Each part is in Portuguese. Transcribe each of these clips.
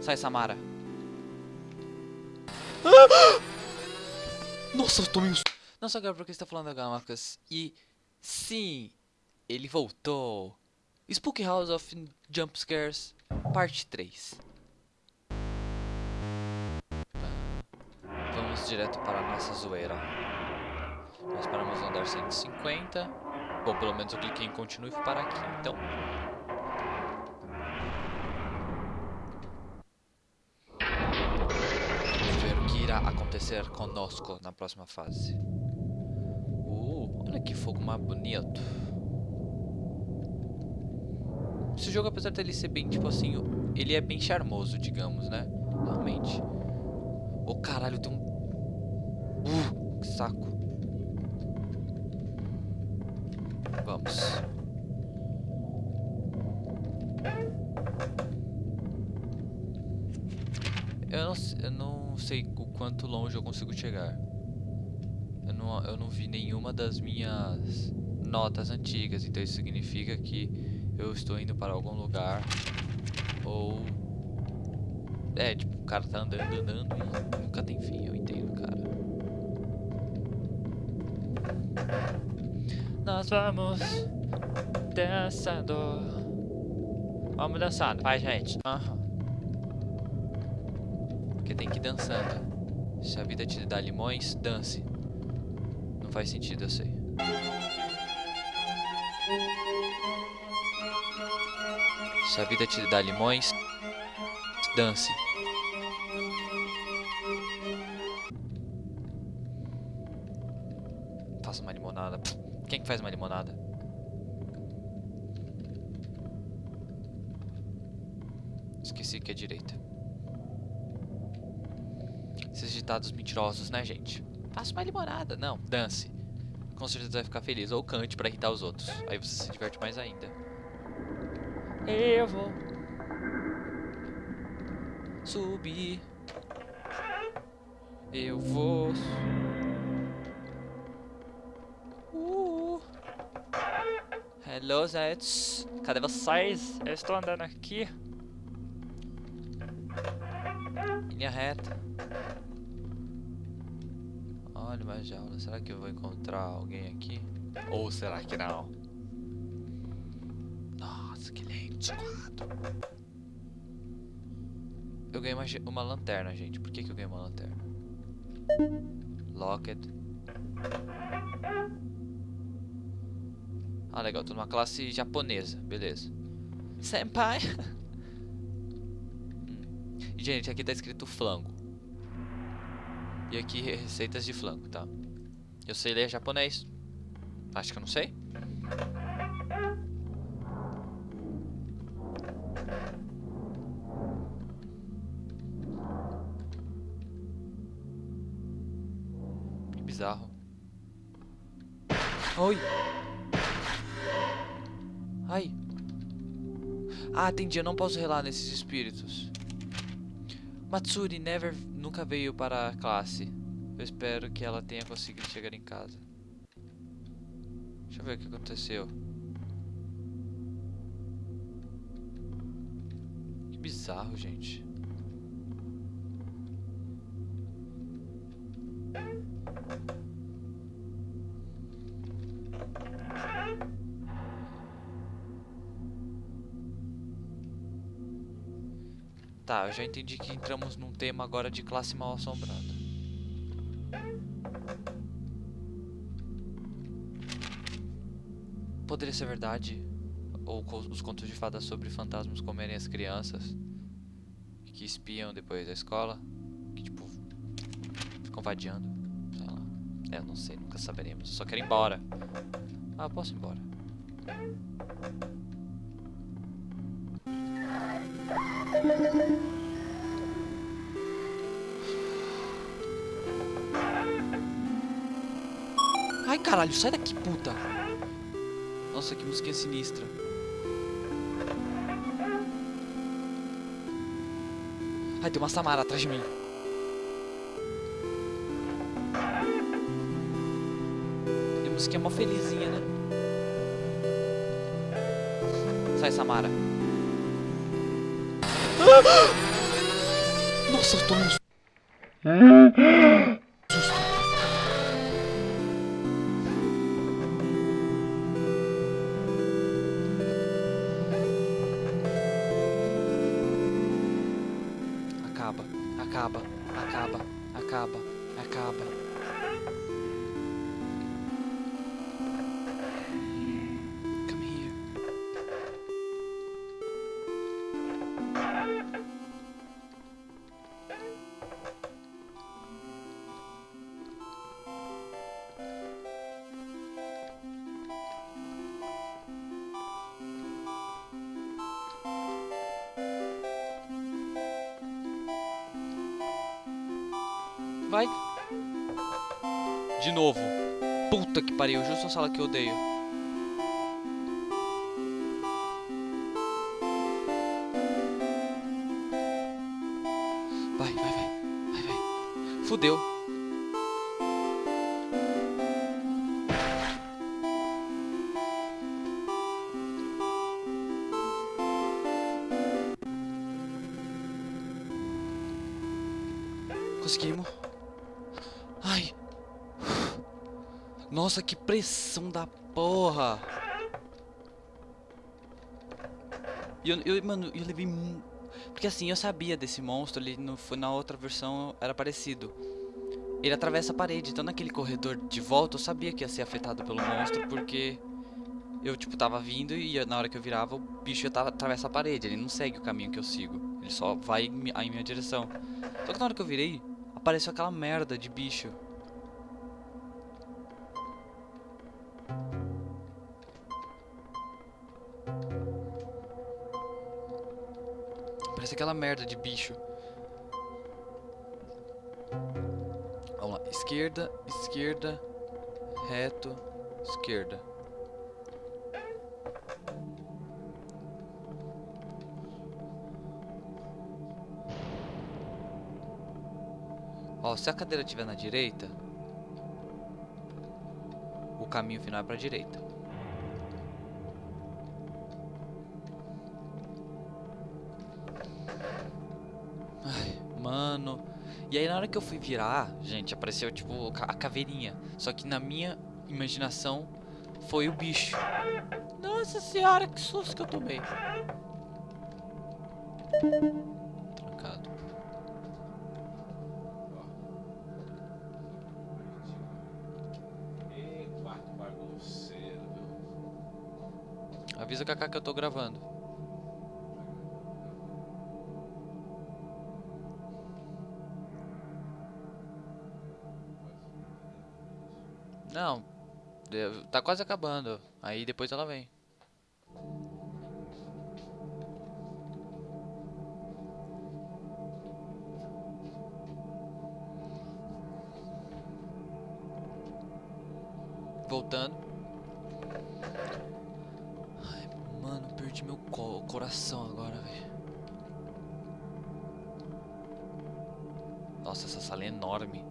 Sai, Samara. Nossa, eu tomei um... Não só agora porque está falando da Gamacas. E sim, ele voltou. Spooky House of Jump Scares, parte 3. Vamos direto para a nossa zoeira. Nós paramos no andar 150. Bom, pelo menos eu cliquei em continue e fui parar aqui. Então, Vamos ver o que irá acontecer conosco na próxima fase. Uh, olha que fogo mais bonito. Esse jogo, apesar dele ser bem, tipo assim, ele é bem charmoso, digamos, né? Realmente. Ô, oh, caralho, tem um... Uh, que saco. Vamos. Eu não, eu não sei o quanto longe eu consigo chegar. Eu não, eu não vi nenhuma das minhas notas antigas, então isso significa que eu estou indo para algum lugar ou é, tipo, o cara tá andando, andando e nunca tem fim, eu entendo, cara. Nós vamos dançando. Vamos dançando, vai gente. Aham. Uhum. Porque tem que ir dançando. Se a vida te dá limões, dance. Não faz sentido, eu sei. Se a vida te dá limões, dance. Faça uma limonada. Quem que faz uma limonada? Esqueci que é direita. Esses ditados mentirosos, né, gente? Faça uma limonada. Não, dance. Com certeza vai ficar feliz. Ou cante pra irritar os outros. Aí você se diverte mais ainda. Eu vou subir. Eu vou. Uh. Hello, Zets. Cadê vocês? Eu estou andando aqui. Linha reta. Olha uma jaula. Será que eu vou encontrar alguém aqui? Ou será que não? Nossa, que lindo. Eu ganhei uma, uma lanterna, gente. Por que, que eu ganhei uma lanterna? Locket. Ah, legal. Tô numa classe japonesa. Beleza. Senpai. hum. Gente, aqui tá escrito flango. E aqui receitas de flango, tá? Eu sei ler japonês. Acho que eu não sei. bizarro. Oi. Ai. Ah, entendi. Eu não posso relar nesses espíritos. Matsuri never, nunca veio para a classe. Eu espero que ela tenha conseguido chegar em casa. Deixa eu ver o que aconteceu. Que bizarro, gente. Tá, eu já entendi que entramos num tema agora de classe mal assombrada. Poderia ser verdade? Ou os contos de fadas sobre fantasmas comerem as crianças que espiam depois da escola? Que tipo, ficam vadiando? Sei lá. É, não sei, nunca saberemos. Eu só quero ir embora. Ah, posso ir embora. Caralho, sai daqui, puta. Nossa, que música sinistra. Ai, tem uma Samara atrás de mim. Tem música mó felizinha, né? Sai, Samara. Nossa, eu tô no De novo. Puta que pariu, justo a sala que eu odeio. Vai, vai, vai. Vai, vai. Fudeu. Nossa, que pressão da porra. E eu, eu, mano, eu levei Porque assim, eu sabia desse monstro, ele no, foi na outra versão era parecido. Ele atravessa a parede, então naquele corredor de volta eu sabia que ia ser afetado pelo monstro, porque eu, tipo, tava vindo e na hora que eu virava, o bicho ia tava, atravessa a parede, ele não segue o caminho que eu sigo. Ele só vai em minha direção. Só que na hora que eu virei, apareceu aquela merda de bicho. Parece aquela merda de bicho. Vamos lá. Esquerda, esquerda, reto, esquerda. Ó, se a cadeira estiver na direita, o caminho final é pra direita. E aí na hora que eu fui virar, gente, apareceu tipo a caveirinha. Só que na minha imaginação foi o bicho. Nossa senhora, que susto que eu tomei. Trancado. Avisa Kaká que eu tô gravando. Não, tá quase acabando. Aí depois ela vem. Voltando. Ai, mano, perdi meu co- coração agora, velho. Nossa, essa sala é enorme.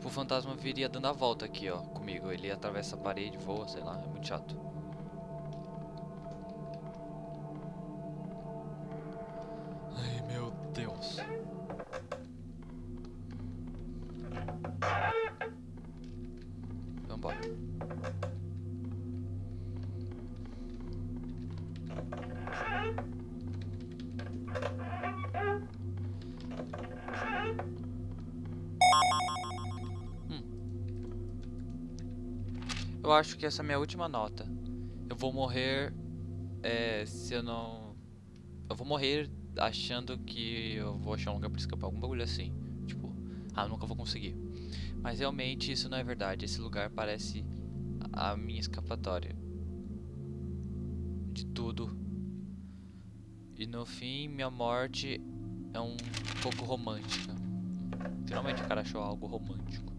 Tipo, o fantasma viria dando a volta aqui, ó, comigo. Ele atravessa a parede, voa, sei lá, é muito chato. Eu acho que essa é a minha última nota. Eu vou morrer é, se eu não. Eu vou morrer achando que eu vou achar um lugar pra escapar, algum bagulho assim. Tipo, ah, nunca vou conseguir. Mas realmente isso não é verdade. Esse lugar parece a minha escapatória de tudo. E no fim, minha morte é um pouco romântica. Finalmente o cara achou algo romântico.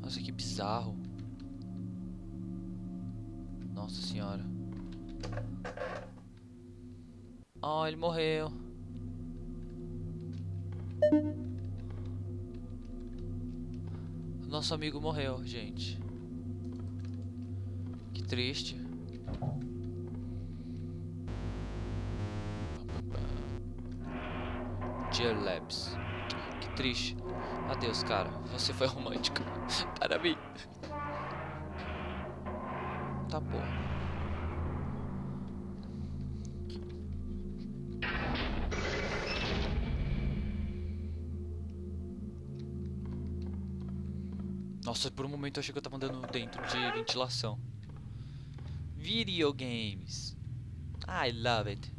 Nossa, que bizarro. Nossa senhora. Oh, ele morreu. Nosso amigo morreu, gente. Que triste. Media Labs. Que triste. Adeus, cara. Você foi romântica. Para mim. Tá bom. Nossa, por um momento eu achei que eu tava andando dentro de ventilação. Video games. I love it.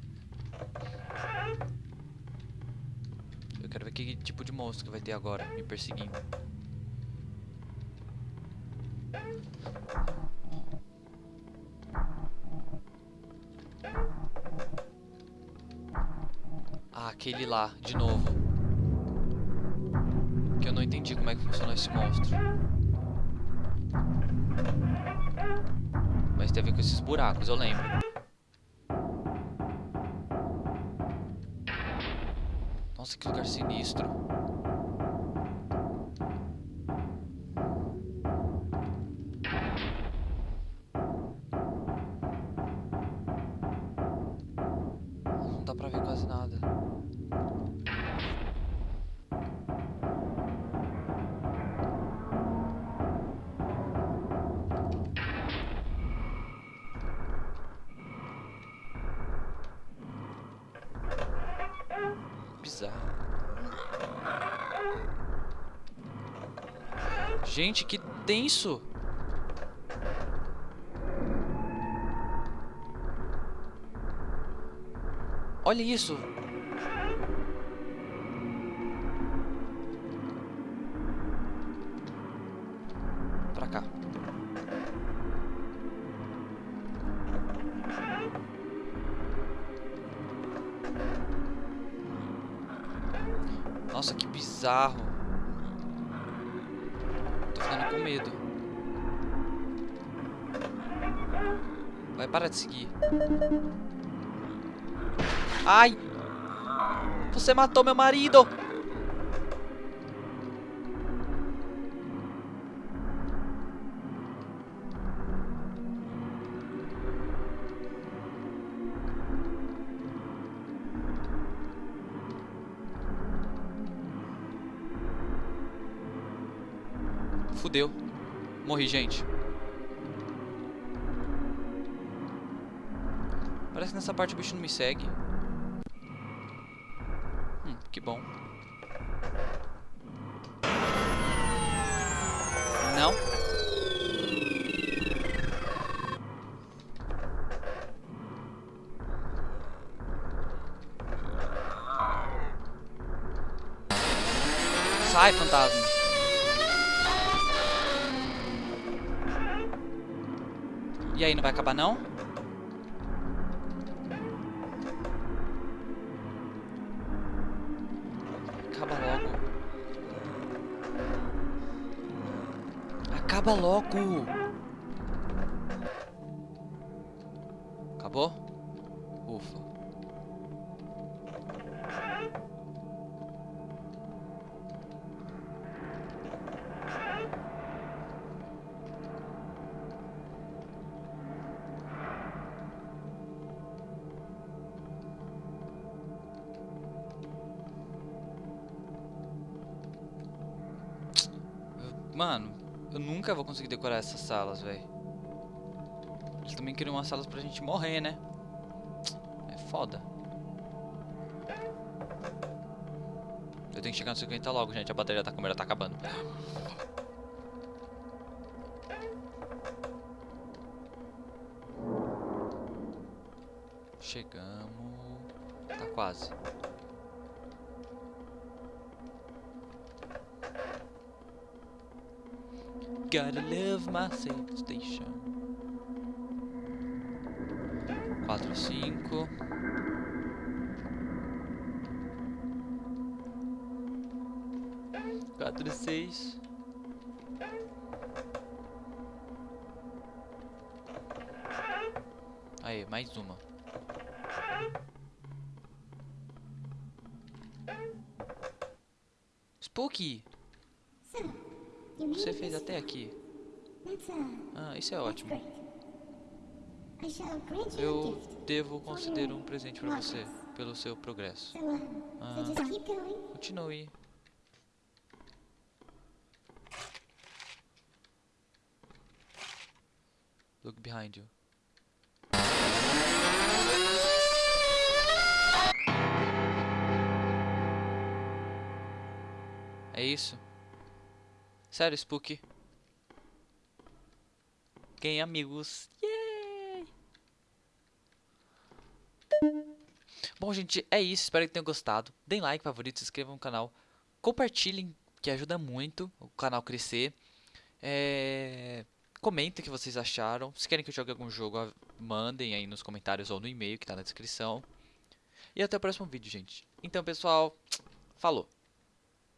Eu quero ver que tipo de monstro que vai ter agora me perseguindo. Aquele lá, de novo. Que eu não entendi como é que funciona esse monstro. Mas tem a ver com esses buracos, eu lembro. Nossa, que lugar sinistro. Gente, que tenso! Olha isso! Pra cá. Bizarro. Tô ficando com medo. Vai parar de seguir. Ai! Você matou meu marido! Fudeu. Morri, gente. Parece que nessa parte o bicho não me segue. Hum, que bom. Não. Sai, fantasma. E aí, não vai acabar não? Acaba logo. Acaba logo. Acabou? Mano, eu nunca vou conseguir decorar essas salas, velho. Eles também criam umas salas pra gente morrer, né? É foda. Eu tenho que chegar no 50 logo, gente. A bateria da câmera tá acabando. Chegamos. Tá quase. Gotta love my safe station. Quatro, cinco. Quatro, seis. Aí, mais uma. Spooky! Made Você fez até aqui. Uh, Ah, isso é ótimo. great. I shall grant you a Eu devo conceder um presente pra você pelo seu progresso. So, so Ah, continue. Look behind you. É isso? Sério, Spook? Ganhei amigos. Yay! Bom, gente, é isso. Espero que tenham gostado. Deem like, favorito, se inscrevam no canal. Compartilhem, que ajuda muito o canal crescer. É... Comentem o que vocês acharam. Se querem que eu jogue algum jogo, mandem aí nos comentários ou no e-mail que tá na descrição. E até o próximo vídeo, gente. Então, pessoal, falou!